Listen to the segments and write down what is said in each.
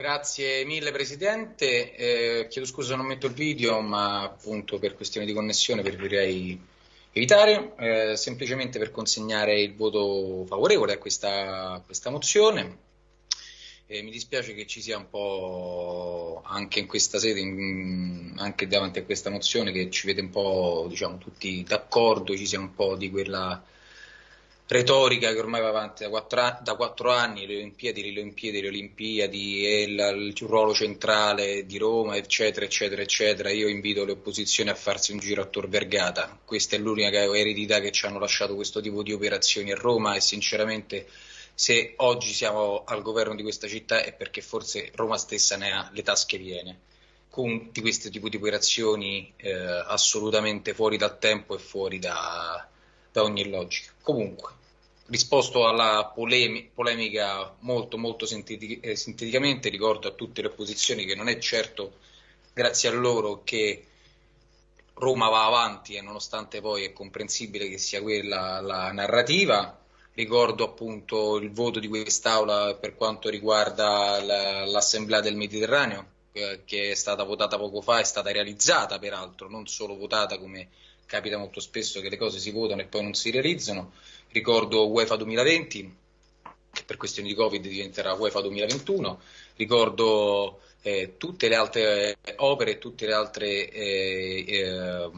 Grazie mille Presidente, eh, chiedo scusa se non metto il video, ma appunto per questioni di connessione preferirei evitare, eh, semplicemente per consegnare il voto favorevole a questa, questa mozione. Eh, mi dispiace che ci sia un po' anche in questa sede, in, anche davanti a questa mozione, che ci vede un po' diciamo, tutti d'accordo, ci sia un po' di quella retorica che ormai va avanti da quattro, da quattro anni, le Olimpiadi, le Olimpiadi, le Olimpiadi, e il, il ruolo centrale di Roma, eccetera, eccetera, eccetera. Io invito le opposizioni a farsi un giro a Tor Vergata. Questa è l'unica eredità che ci hanno lasciato questo tipo di operazioni a Roma e sinceramente se oggi siamo al governo di questa città è perché forse Roma stessa ne ha le tasche piene con di questo tipo di operazioni eh, assolutamente fuori dal tempo e fuori da, da ogni logica. Comunque, risposto alla polemi polemica molto molto sintetic eh, sinteticamente, ricordo a tutte le opposizioni che non è certo grazie a loro che Roma va avanti e nonostante poi è comprensibile che sia quella la narrativa. Ricordo appunto il voto di quest'Aula per quanto riguarda l'Assemblea del Mediterraneo, eh, che è stata votata poco fa, è stata realizzata peraltro, non solo votata come capita molto spesso che le cose si votano e poi non si realizzano. Ricordo UEFA 2020, che per questioni di Covid diventerà UEFA 2021. Ricordo eh, tutte le altre opere, tutte le altre eh, eh,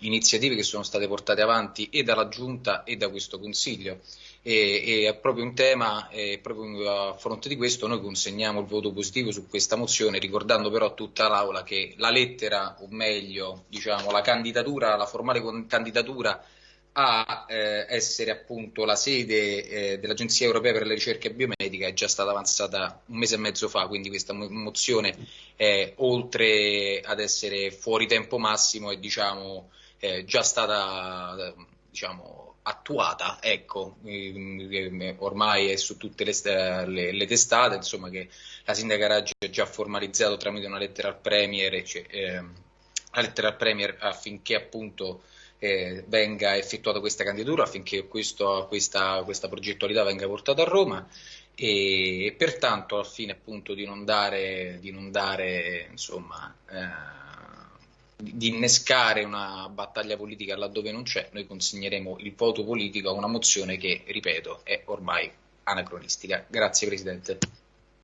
iniziative che sono state portate avanti e dalla Giunta e da questo Consiglio. E, e proprio un tema, proprio a fronte di questo noi consegniamo il voto positivo su questa mozione, ricordando però a tutta l'Aula che la lettera, o meglio, diciamo, la candidatura, la formale candidatura a eh, essere appunto la sede eh, dell'Agenzia Europea per la Ricerca Biomedica è già stata avanzata un mese e mezzo fa, quindi questa mozione è oltre ad essere fuori tempo massimo è diciamo, già stata diciamo, attuata, ecco, ormai è su tutte le, le, le, testate, insomma che la sindaca Raggi ha già formalizzato tramite una lettera al Premier, cioè, eh, lettera al Premier affinché appunto eh, venga effettuata questa candidatura, affinché questo, questa, questa progettualità venga portata a Roma e pertanto al fine appunto di non dare, di non dare insomma, eh, di innescare una battaglia politica laddove non c'è, noi consegneremo il voto politico a una mozione che, ripeto, è ormai anacronistica. Grazie Presidente.